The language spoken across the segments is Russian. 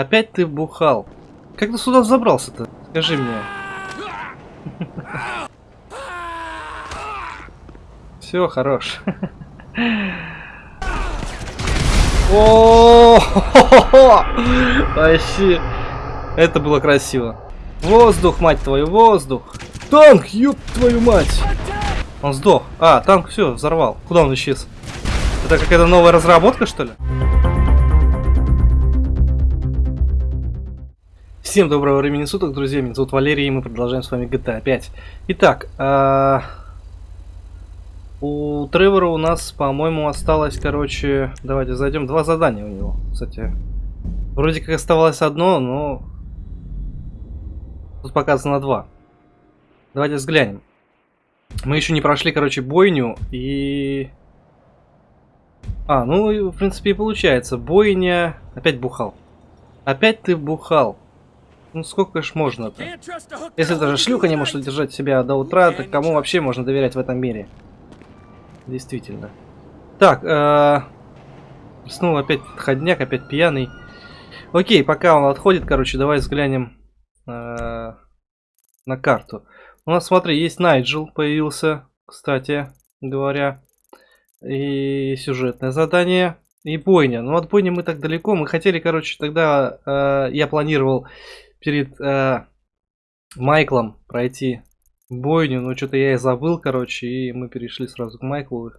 Опять ты бухал. Как ты сюда забрался-то? Скажи мне. Все, хорош. О, вообще, это было красиво. Воздух, мать твою, воздух. Танк, ёб твою мать. Он сдох. А, танк все, взорвал. Куда он исчез? Это какая-то новая разработка, что ли? Всем доброго времени суток, друзья. Меня зовут Валерий, и мы продолжаем с вами GTA 5. Итак, а... у Тревора у нас, по-моему, осталось, короче... Давайте зайдем. Два задания у него, кстати. Вроде как оставалось одно, но... Тут показано два. Давайте взглянем. Мы еще не прошли, короче, бойню, и... А, ну, в принципе, и получается. Бойня... Опять бухал. Опять ты бухал. Ну сколько ж можно-то? Если даже шлюха не может удержать себя до утра, то кому вообще можно доверять в этом мире? Действительно. Так, э снова опять ходняк, опять пьяный. Окей, пока он отходит, короче, давай взглянем э на карту. У нас, смотри, есть Найджел появился, кстати говоря. И сюжетное задание. И бойня. Ну от бойни мы так далеко. Мы хотели, короче, тогда э, я планировал перед э, Майклом пройти бойню, но что-то я и забыл, короче, и мы перешли сразу к Майклу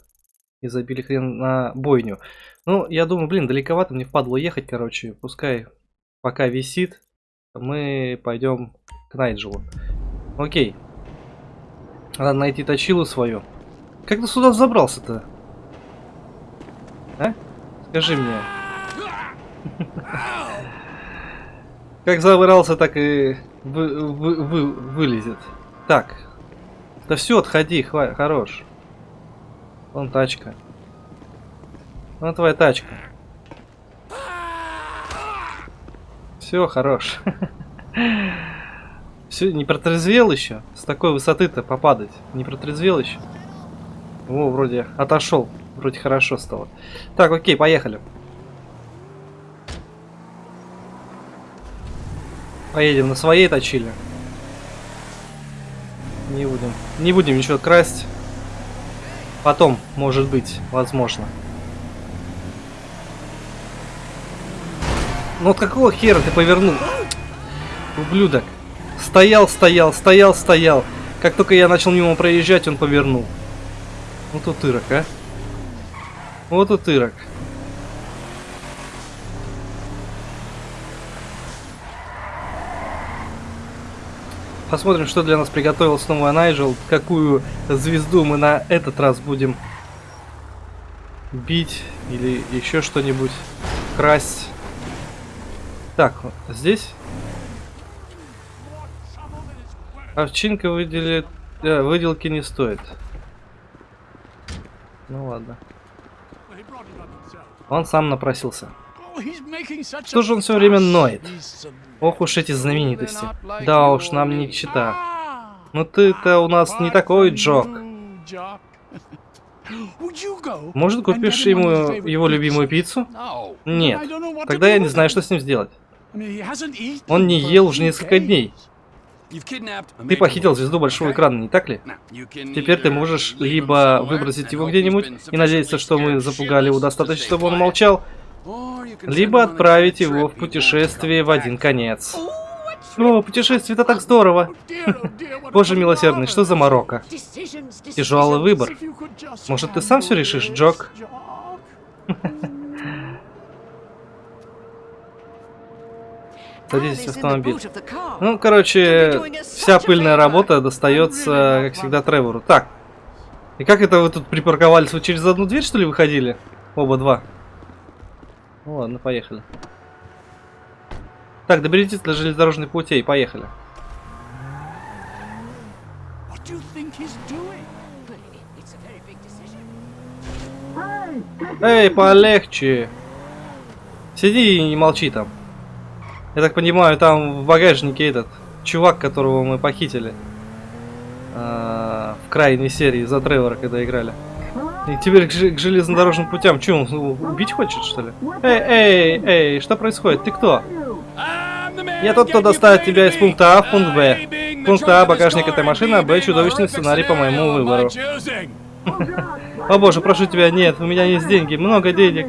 и забили хрен на бойню. Ну, я думаю, блин, далековато мне впадло ехать, короче, пускай пока висит, мы пойдем к Найджелу. Окей. Надо найти точилу свою. Как ты сюда забрался-то? А? Скажи мне. Как забрался, так и вы, вы, вы, вылезет. Так. Да все, отходи, хва хорош. Вон тачка. Вон твоя тачка. Все, хорош. Все, не протрезвел еще? С такой высоты-то попадать. Не протрезвел еще? О, вроде отошел. Вроде хорошо стало. Так, окей, поехали. Поедем на своей точили. Не будем. Не будем ничего красть. Потом, может быть, возможно. Ну вот какого хера ты повернул? Ублюдок. Стоял, стоял, стоял, стоял. Как только я начал мимо проезжать, он повернул. Вот утырок, а. Вот утырок. Посмотрим, что для нас приготовил снова Найджел. Какую звезду мы на этот раз будем бить или еще что-нибудь красть. Так, здесь овчинка выделит, э, выделки не стоит. Ну ладно. Он сам напросился. Что же он все время ноет? Ох уж эти знаменитости. Да уж, нам не чита. Но ты-то у нас не такой, Джок. Может, купишь ему его любимую пиццу? Нет. Тогда я не знаю, что с ним сделать. Он не ел уже несколько дней. Ты похитил звезду большого экрана, не так ли? Теперь ты можешь либо выбросить его где-нибудь и надеяться, что мы запугали его достаточно, чтобы он молчал, либо отправить его в путешествие в один конец. О, путешествие это так здорово. Боже милосердный, что за Марокко? Тяжелый выбор. Может, ты сам все решишь, Джок? Садитесь в автомобиль. Ну, короче, вся пыльная работа достается, как всегда, Тревору. Так. И как это вы тут припарковались? Вы через одну дверь, что ли, выходили? Оба два. Ну ладно, поехали. Так, доберитесь до железнодорожных путей, поехали. Эй, полегче. Сиди и не молчи там. Я так понимаю, там в багажнике этот чувак, которого мы похитили. А, в крайней серии за Тревора, когда играли. И теперь к, к железнодорожным путям. Че, он убить хочет, что ли? Эй, эй, эй, что происходит? Ты кто? Я тот, кто доставит тебя из пункта А в пункт Б. Пункт А – багажник этой машины, а Б – чудовищный сценарий по моему выбору. О боже, прошу тебя, нет, у меня есть деньги, много денег.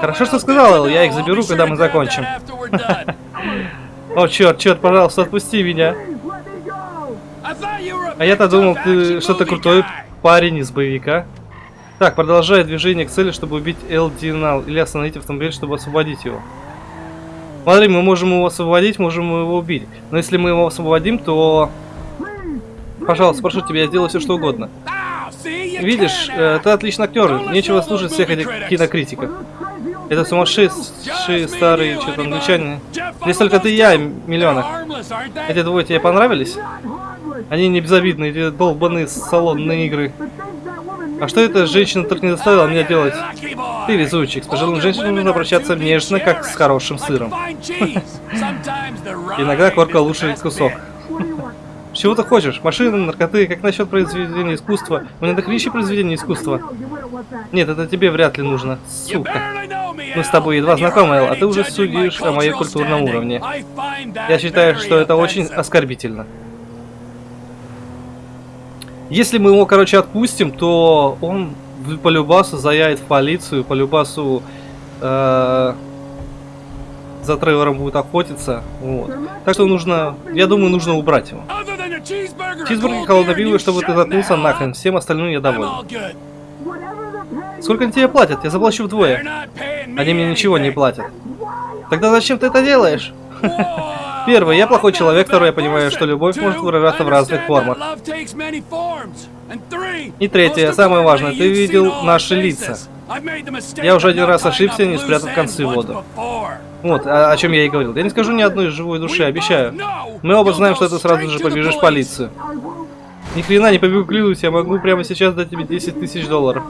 Хорошо, что сказал, Эл, я их заберу, когда мы закончим. О, черт, черт, пожалуйста, отпусти меня. А я-то думал, ты что-то крутой парень из боевика. Так, продолжай движение к цели, чтобы убить Эл Динал, или остановить автомобиль, чтобы освободить его. Смотри, мы можем его освободить, можем его убить. Но если мы его освободим, то... Пожалуйста, прошу тебя, я сделаю все, что угодно. Видишь, э, ты отличный актер, нечего слушать всех этих кинокритиков. Это сумасшедшие старые что-то англичане. Здесь только ты и я, миллионах. Эти двое тебе понравились? Они не безобидные, эти долбанные салонные игры. А что эта женщина только не заставила меня делать? Ты везучик. С пожилым женщинам нужно обращаться нежно, как с хорошим сыром. Иногда корка лучший кусок. Чего ты хочешь? Машины, наркоты, как насчет произведения искусства? У меня дохрища произведения искусства. Нет, это тебе вряд ли нужно, сука. Мы с тобой едва знакомы, Эл, а ты уже судишь о моем культурном уровне. Я считаю, что это очень оскорбительно. Если мы его, короче, отпустим, то он по любасу заявит в полицию, по любасу э, за Тревором будет охотиться. Вот. Так что нужно, я думаю, нужно убрать его. Чизбургер холодное пиво, чтобы ты заткнулся нахрен. Всем остальным я доволен. Сколько они тебе платят? Я заплачу вдвое. Они мне ничего не платят. Тогда зачем ты это делаешь? Первый, я плохой человек. Второй, я понимаю, что любовь может выражаться в разных формах. И третье, самое важное, ты видел наши лица. Я уже один раз ошибся, не спрятав концы воду. Вот, о, о чем я и говорил. Я не скажу ни одной живой души, обещаю. Мы оба знаем, что ты сразу же побежишь в полицию. Ни хрена не побегу клянусь, я могу прямо сейчас дать тебе 10 тысяч долларов.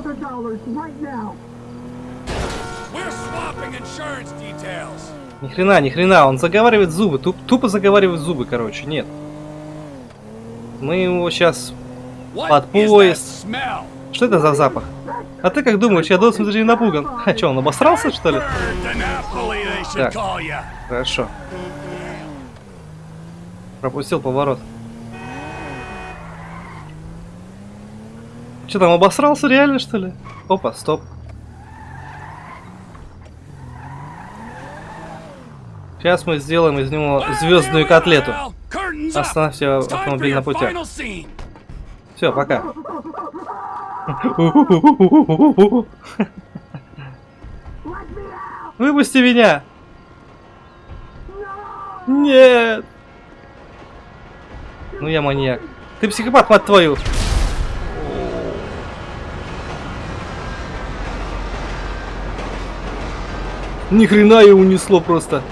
Ни хрена, ни хрена, он заговаривает зубы, туп, тупо заговаривает зубы, короче, нет. Мы его сейчас под поезд. Что это за запах? А ты как думаешь, я должен даже не напуган? А что, он обосрался, что ли? Так, хорошо. Пропустил поворот. Что там, обосрался реально, что ли? Опа, стоп. Сейчас мы сделаем из него звездную котлету. Оставьте автомобиль на пути. Все, пока. Выпусти меня! Нет! Ну я маньяк. Ты психопат, мать твою! Ни хрена ее унесло просто.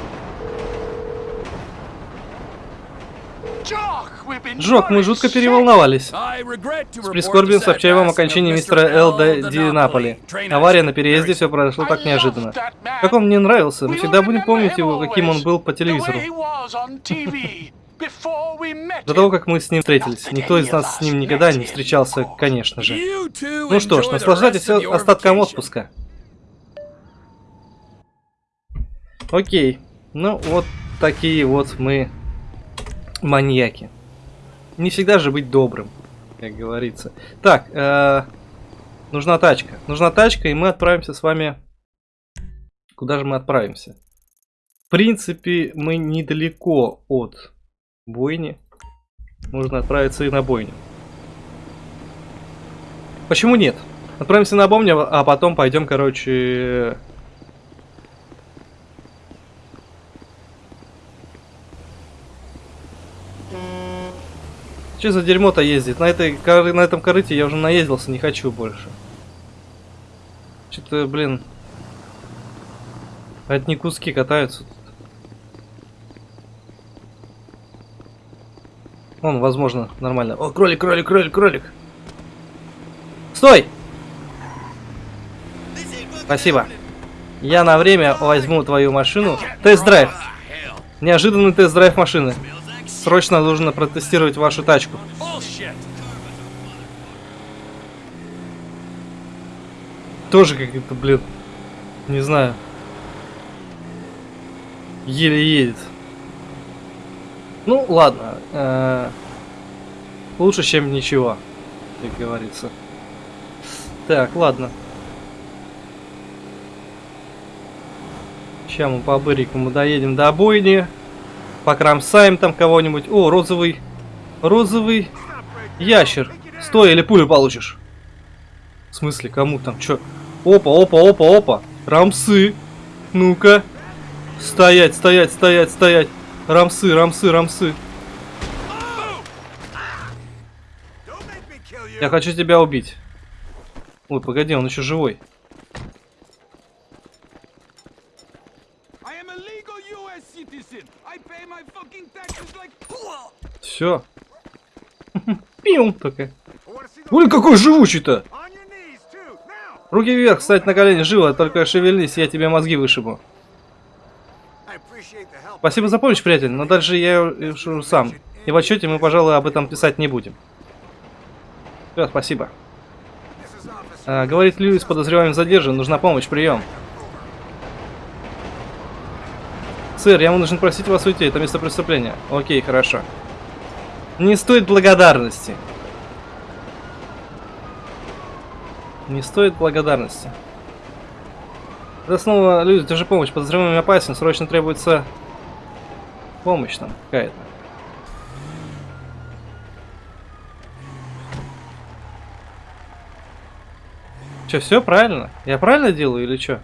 Джок, мы жутко переволновались. С прискорбием сообщаю вам о мистера Д. Ди Наполи. Авария на переезде, все произошло так неожиданно. Как он мне нравился, мы всегда будем помнить его, каким он был по телевизору. До того, как мы с ним встретились. Никто из нас с ним никогда не встречался, конечно же. Ну что ж, наслаждайтесь остатком отпуска. Окей. Ну, вот такие вот мы маньяки. Не всегда же быть добрым, как говорится. Так, э, нужна тачка. Нужна тачка, и мы отправимся с вами... Куда же мы отправимся? В принципе, мы недалеко от бойни. Нужно отправиться и на бойню. Почему нет? Отправимся на бойню, а потом пойдем, короче, Что за дерьмо-то ездит? На, этой, на этом корыте я уже наездился, не хочу больше. Что-то, блин... Одни куски катаются. Он, возможно, нормально. О, кролик, кролик, кролик, кролик. Стой! Спасибо. Я на время возьму твою машину. Тест-драйв. Неожиданный тест-драйв машины. Срочно нужно протестировать вашу тачку. Тоже как-то, блин, не знаю. Еле едет. Ну, ладно. э, лучше, чем ничего, как говорится. Так, ладно. Сейчас мы по бырикому доедем до бойни. Покромсаем там кого-нибудь. О, розовый. Розовый ящер. Стой, или пулю получишь. В смысле, кому там? Чё? Опа, опа, опа, опа. Рамсы. Ну-ка. Стоять, стоять, стоять, стоять. Рамсы, рамсы, рамсы. Я хочу тебя убить. Ой, погоди, он еще живой. Все. Пиум такая. Ой, какой живучий-то! Руки вверх, встать на колени, живо, только шевельнись, я тебе мозги вышибу. Спасибо за помощь, приятель, но дальше я решу сам. И в отчете мы, пожалуй, об этом писать не будем. Все, спасибо. А, говорит Льюис, подозреваемый задержан, нужна помощь, прием. Сэр, я вынужден просить вас уйти, это место преступления. Окей, хорошо. Не стоит благодарности. Не стоит благодарности. Это снова Льюис, держи помощь, подозреваемый опасен, срочно требуется помощь там какая-то. Че, все правильно? Я правильно делаю или что?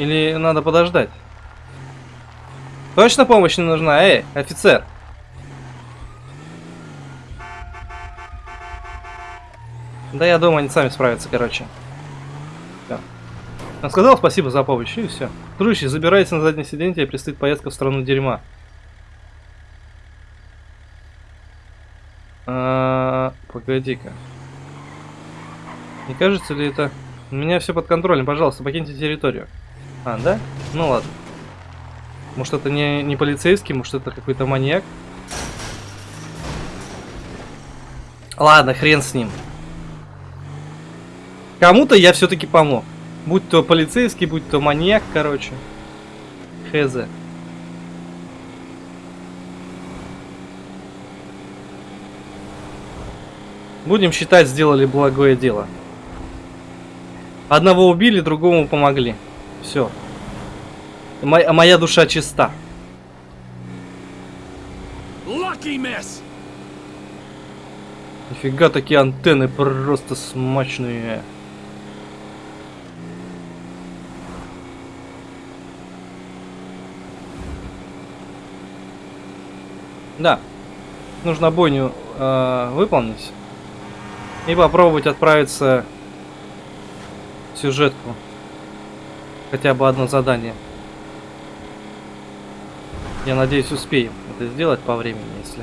Или надо подождать? Точно помощь не нужна? Эй, офицер! Да я думаю, они сами справятся, короче. Он сказал спасибо за помощь, и все. Дружище, забирайся на заднее сиденье, тебе предстоит поездка в страну дерьма. А, Погоди-ка. Не кажется ли это... У меня все под контролем, пожалуйста, покиньте территорию. А, да? Ну ладно. Может это не, не полицейский, может это какой-то маньяк? Ладно, хрен с ним. Кому-то я все-таки помог. Будь то полицейский, будь то маньяк, короче. Хз. Будем считать, сделали благое дело. Одного убили, другому помогли. Все. моя душа чиста. Нифига такие антенны просто смачные. Да. Нужно бойню э, выполнить. И попробовать отправиться в сюжетку. Хотя бы одно задание. Я надеюсь, успеем это сделать по времени, если...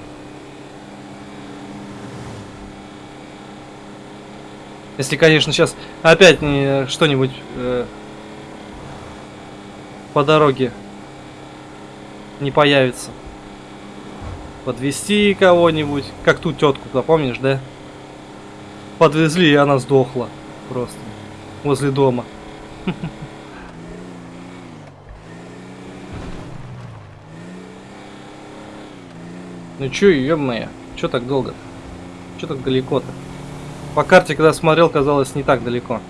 Если, конечно, сейчас опять не что-нибудь э, по дороге не появится. Подвести кого-нибудь, как ту тетку, помнишь, да? Подвезли, и она сдохла просто возле дома. Ну чё, ё-моё, чё так долго? -то? Чё так далеко-то? По карте, когда смотрел, казалось не так далеко.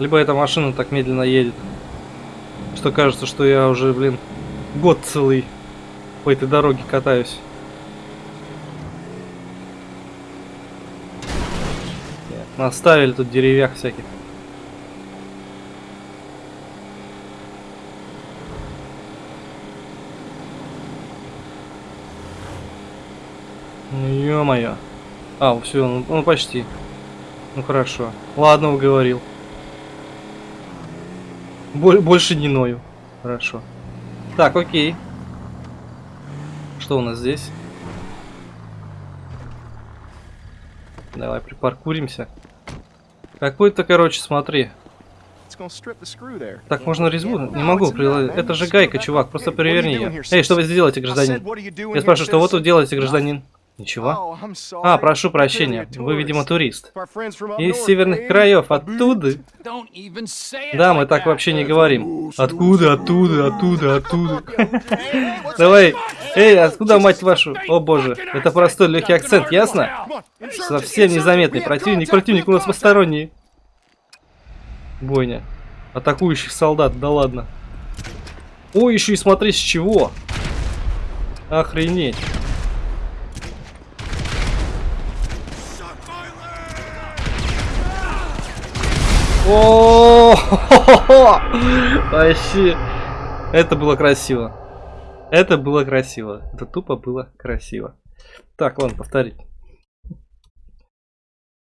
Либо эта машина так медленно едет, что кажется, что я уже, блин, год целый по этой дороге катаюсь. Наставили тут деревьях всяких. Ё-моё. А, все, ну, ну почти. Ну хорошо. Ладно, уговорил. Боль, больше не ною. Хорошо. Так, окей. Что у нас здесь? Давай припаркуримся. Какой-то, короче, смотри. Так можно резьбу? Не могу приложить. Это же гайка, чувак. Просто переверни ее. Эй, что вы здесь делаете, гражданин? Я спрашиваю, что вот вы делаете, гражданин? Ничего. А, прошу прощения. Вы, видимо, турист. Из северных краев, оттуда. Да, мы так вообще не говорим. Откуда, оттуда, оттуда, оттуда. Давай. Эй, откуда, мать вашу? О боже, это простой легкий акцент, ясно? Совсем незаметный противник, противник у нас посторонний. Бойня. Атакующих солдат, да ладно. Ой, еще и смотри с чего. Охренеть. О, вообще, это было красиво. Это было красиво. Это тупо было красиво. Так, ладно, повторить.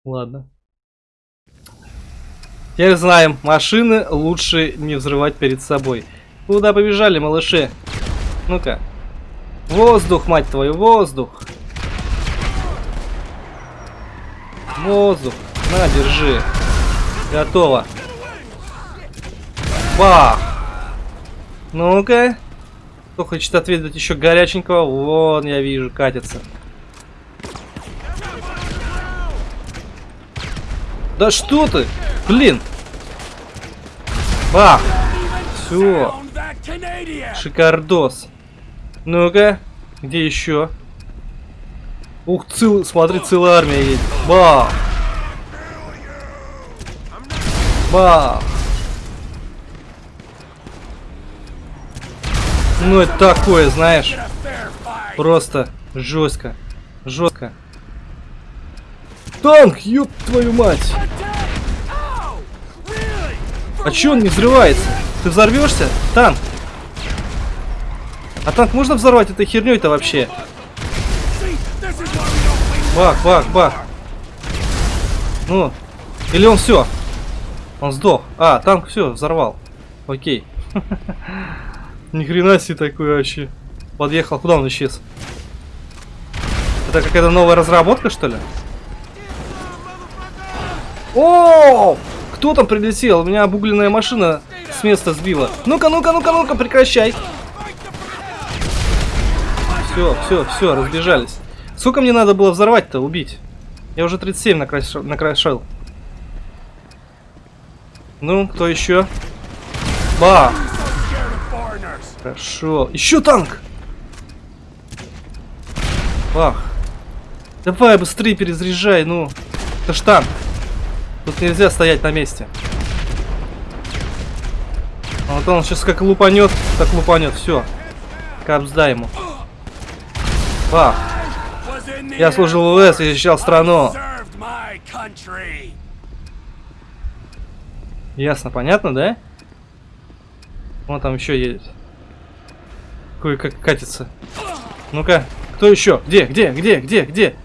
Ладно. Теперь знаем, машины лучше не взрывать перед собой. Куда побежали, малыши? Ну-ка. Воздух, мать твою, воздух. Воздух. На, держи. Готово. Бах. Ну-ка. Кто хочет ответить еще горяченького? Вон, я вижу, катится. Да что ты? Блин. Бах. Все. Шикардос. Ну-ка. Где еще? Ух, цел... смотри, целая армия едет. Бах. Бах. Ну это такое, знаешь. Просто жестко. Жестко. Танк, ёб твою мать! А чё он не взрывается? Ты взорвешься? Танк! А танк можно взорвать этой херней-то вообще? Бах, бах, бах. Ну, или он все? Он сдох. А, танк все, взорвал. Окей. Ни хрена себе такой вообще. Подъехал, куда он исчез? Это какая-то новая разработка, что ли? О! Кто там прилетел? У меня обугленная машина с места сбила. Ну-ка, ну-ка, ну-ка, ну-ка, прекращай. Все, все, все, разбежались. Сколько мне надо было взорвать-то, убить? Я уже 37 накрашил. накрашил. Ну, кто еще? Ба! Хорошо. Еще танк! Бах. Давай быстрее перезаряжай, ну. Это ж танк. Тут нельзя стоять на месте. А Вот он сейчас как лупанет, так лупанет, все. Капсда ему. Бах. Я служил в ВС и защищал страну. Ясно, понятно, да? Вон там еще едет. Кое-как катится. Ну-ка, кто еще? Где, где, где, где, где?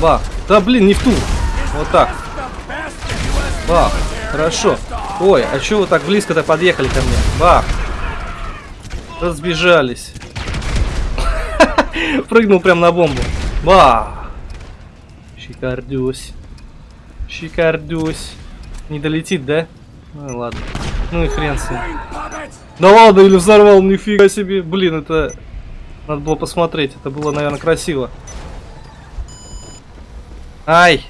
Бах. Да блин, не в ту. Вот так. Бах. Хорошо. Ой, а чё вы так близко-то подъехали ко мне? Бах. Разбежались. Прыгнул прям на бомбу. Бах. Шикардюсь. Шикардюсь. Не долетит, да? Ну ладно. Ну и хрен с ним. Да ладно, или взорвал, нифига себе. Блин, это... Надо было посмотреть. Это было, наверное, красиво. Ай!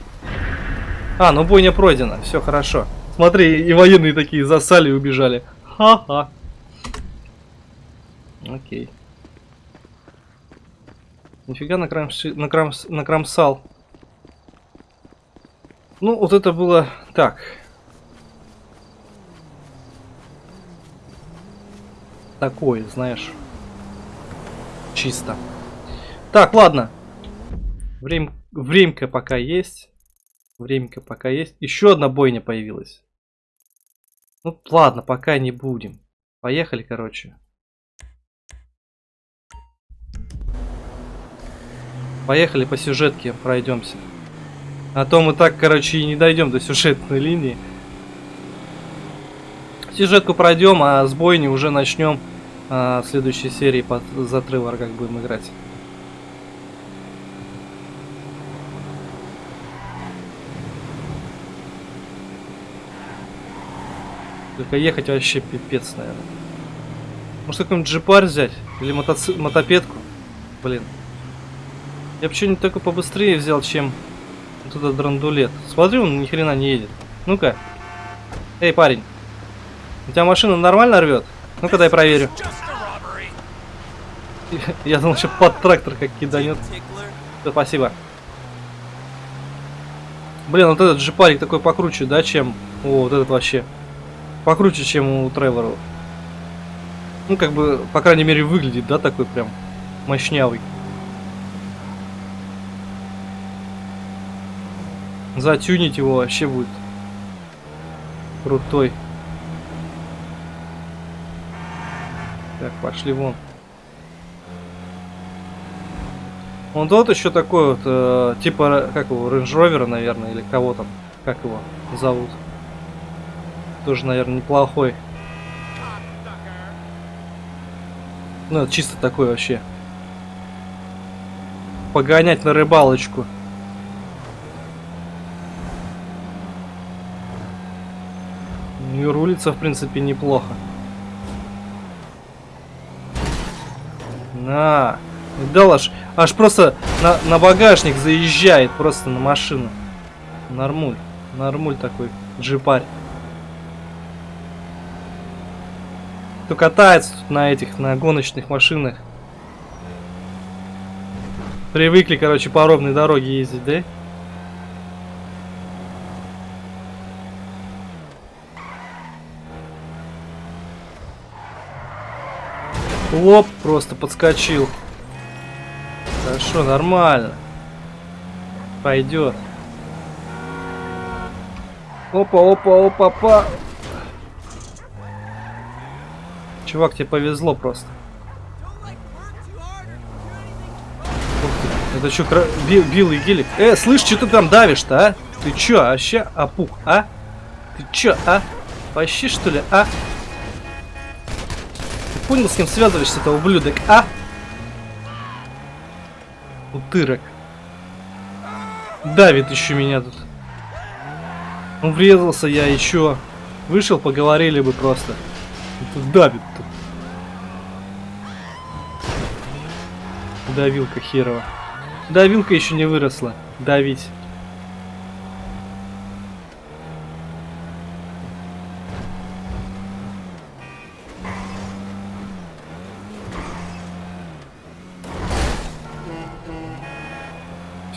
А, ну бойня пройдена. Все хорошо. Смотри, и военные такие засали и убежали. Ха-ха. Окей. Нифига накрамши... накрамс... накромсал. Ну, вот это было так. Такое, знаешь. Чисто. Так, ладно. Время... Времка пока есть. Времка пока есть. Еще одна бойня появилась. Ну, ладно, пока не будем. Поехали, короче. Поехали по сюжетке пройдемся. А то мы так, короче, и не дойдем до сюжетной линии. Сюжетку пройдем, а с бойни уже начнем а, в следующей серии под затрывар, как будем играть. Только ехать вообще пипец, наверное. Может какой-нибудь джипар взять? Или мотоци... мотопедку. Блин. Я бы что-нибудь только побыстрее взял, чем вот этот драндулет. Смотри, он ни хрена не едет. Ну-ка. Эй, парень. У тебя машина нормально рвет? Ну-ка дай проверю. Я думал, что под трактор как киданет. Да, спасибо. Блин, вот этот джипарик такой покруче, да, чем... О, вот этот вообще. Покруче, чем у Тревора. Ну, как бы, по крайней мере, выглядит, да, такой прям мощнявый. Затюнить его вообще будет крутой. Так, пошли вон. Он тот еще такой вот, э, типа, как его, Range Rover, наверное, или кого там, как его зовут. Тоже, наверное, неплохой. Ну, чисто такой вообще. Погонять на рыбалочку. Рулится, в принципе, неплохо. На. Дал аж, аж просто на, на багажник заезжает, просто на машину. Нормуль. Нормуль такой, джипарь. Кто катается тут на этих, на гоночных машинах. Привыкли, короче, по ровной дороге ездить, да? Лоп, просто подскочил. Хорошо, нормально. Пойдет. Опа, опа, опа, опа. Чувак, тебе повезло просто. Это что, кра... бил, билый гелик? Э, слышь, что ты там давишь-то, а? Ты чё, вообще опух, а? Ты чё, а? Вообще, что ли, а? Понял, с кем связываешься-то, ублюдок, а? Утырок. Давит еще меня тут. Ну, врезался я еще. Вышел, поговорили бы просто. Тут давит тут. Давилка херова. Давилка еще не выросла. Давить.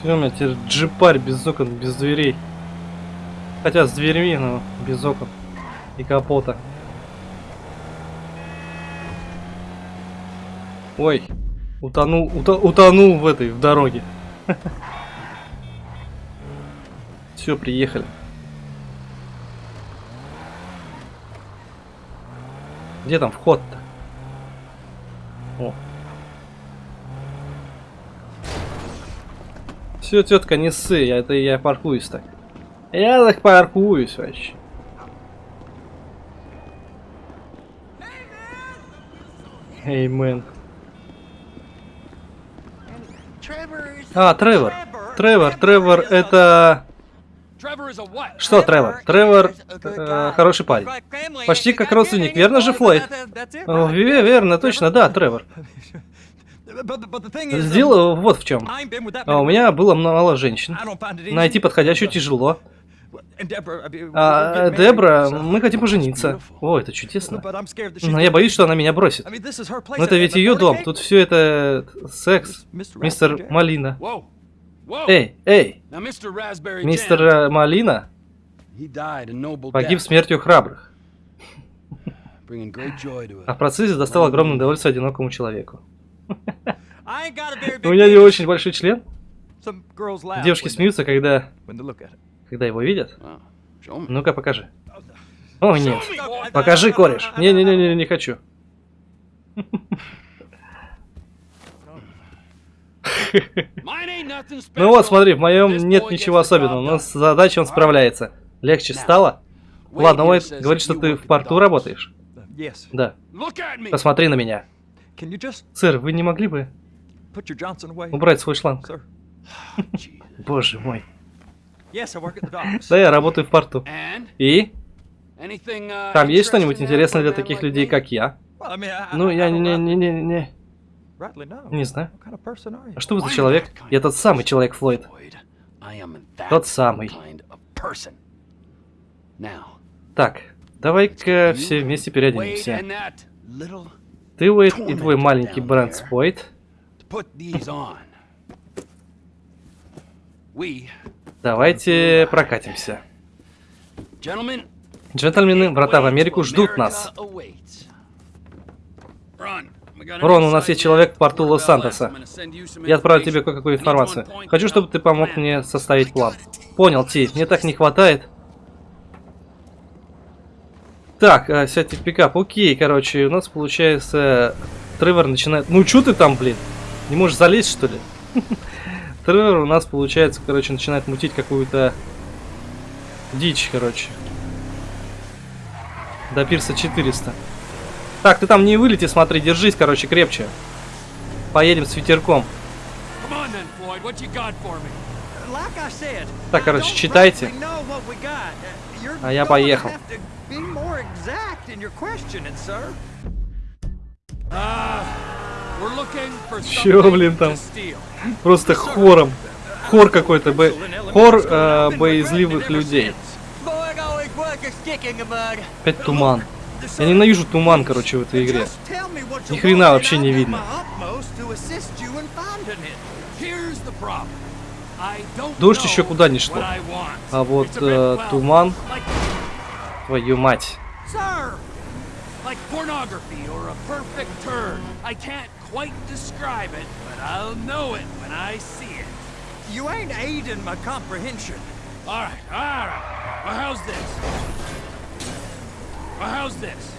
Все, у меня теперь джипарь без окон, без дверей. Хотя с дверьми, но без окон и капота. Ой, утонул, уто, утонул в этой, в дороге. Все, приехали. Где там вход-то? О. Все, тетка, не ссы, я, это я паркуюсь так. Я так паркуюсь вообще. Эй, мэн. А, Тревор. Тревор, Тревор, это... Что, Тревор? Тревор э, хороший парень. Почти как родственник, верно же, Флойд? Верно, точно, да, Тревор. Дело вот в чем. А у меня было мало женщин. Найти подходящую тяжело. А Дебра, мы хотим пожениться. О, это чудесно. Но я боюсь, что она меня бросит. Но это ведь ее дом. Тут все это секс. Мистер Малина. Эй, эй! Мистер Малина погиб смертью храбрых. А в процессе достал огромное удовольствие одинокому человеку. У меня не очень большой член. Девушки смеются, когда... Когда его видят. Ну-ка, покажи. О, нет. Покажи, кореш. Не-не-не, не хочу. Ну вот, смотри, в моем нет ничего особенного, но с задачей он справляется. Легче стало? Ладно, Уайт говорит, что ты в порту работаешь. Да. Посмотри на меня. Сэр, вы не могли бы убрать свой шланг? Боже мой. Да, я работаю в порту. И? Там есть что-нибудь интересное для таких людей, как я? Ну, я. Не знаю. What kind of person are you? А что вы за человек? Я тот самый человек, Флойд. Floyd. I am that Тот самый. Так, давай-ка все вместе переоденемся. Ты, Уэйд, и твой маленький Брент on. We, Давайте прокатимся. Джентльмены, врата в Америку ждут нас. Рон, у нас есть человек в порту Лос-Сантоса. Я отправлю тебе кое-какую информацию. Хочу, чтобы ты помог мне составить план. Понял, Ти, мне так не хватает. Так, а, сядьте в пикап. Окей, короче, у нас получается... Тревор начинает... Ну, чё ты там, блин? Не можешь залезть, что ли? Тревор у нас, получается, короче, начинает мутить какую-то дичь, короче. До пирса 400. Так, ты там не вылети, смотри, держись, короче, крепче. Поедем с ветерком. Так, короче, читайте. А я поехал. have to be more exact in your questioning, sir. Чё, блин, там? Просто хором. Хор какой-то, бо... хор э, боязливых людей. Опять туман. Я ненавижу туман, короче, в этой игре. Ни хрена вообще не видно. Дождь еще куда не шло. А вот э, туман, твою мать. Sir, like pornography or a perfect turn. I can't quite describe it, but I'll know it when I see it. You ain't aiding my comprehension. All right, all right. Well, how's this? Well, how's this?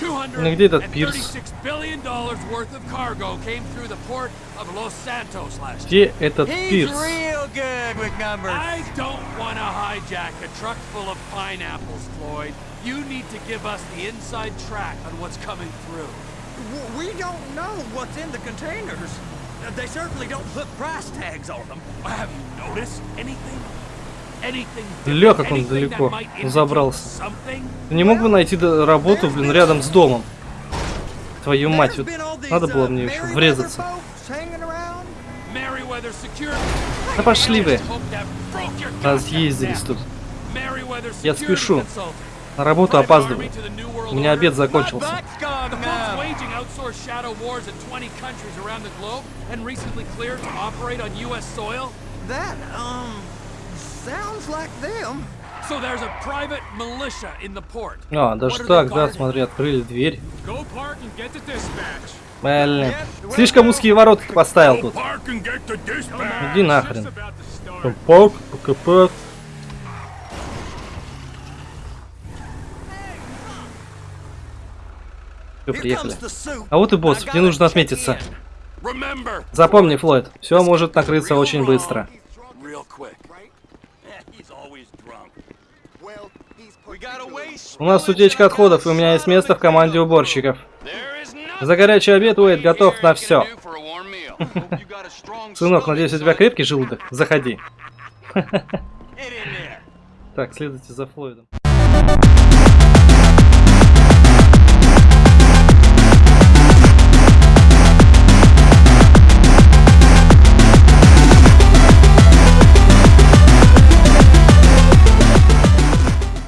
Ну, где этот пирс? $236 billion dollars worth of cargo came through the port of Los Santos last Где year. этот He's пирс? real good with numbers. I don't want to hijack a truck full of pineapples, Floyd. You need to give us the inside track on what's coming through. W- We don't know what's in the containers. Uh, They certainly don't put price tags on them. Have you noticed anything? Anything Ля, как он далеко забрался. Ты не мог бы найти работу, блин, рядом с домом? Твою мать, вот надо было uh, мне еще врезаться. Да пошли вы. Разъездились тут. Я спешу. На работу опаздываю. У меня обед закончился. Butt's gone The folks numb. waging outsourced shadow wars in 20 countries around the globe and recently cleared to operate on U.S. soil. That, um, sounds like them. So there's a private militia in the port. А, даже так, да, смотри, открыли дверь. Блин. Слишком узкие ворота ты поставил тут. Иди нахрен. Пак, ПКП. Here приехали. А вот и босс, мне нужно отметиться. Запомни, Флойд, все может накрыться очень быстро. У нас утечка отходов, и у меня есть место в команде уборщиков. За горячий обед Уэйд готов на все. Сынок, надеюсь, у тебя крепкий желудок? Заходи. Так, следуйте за Флойдом.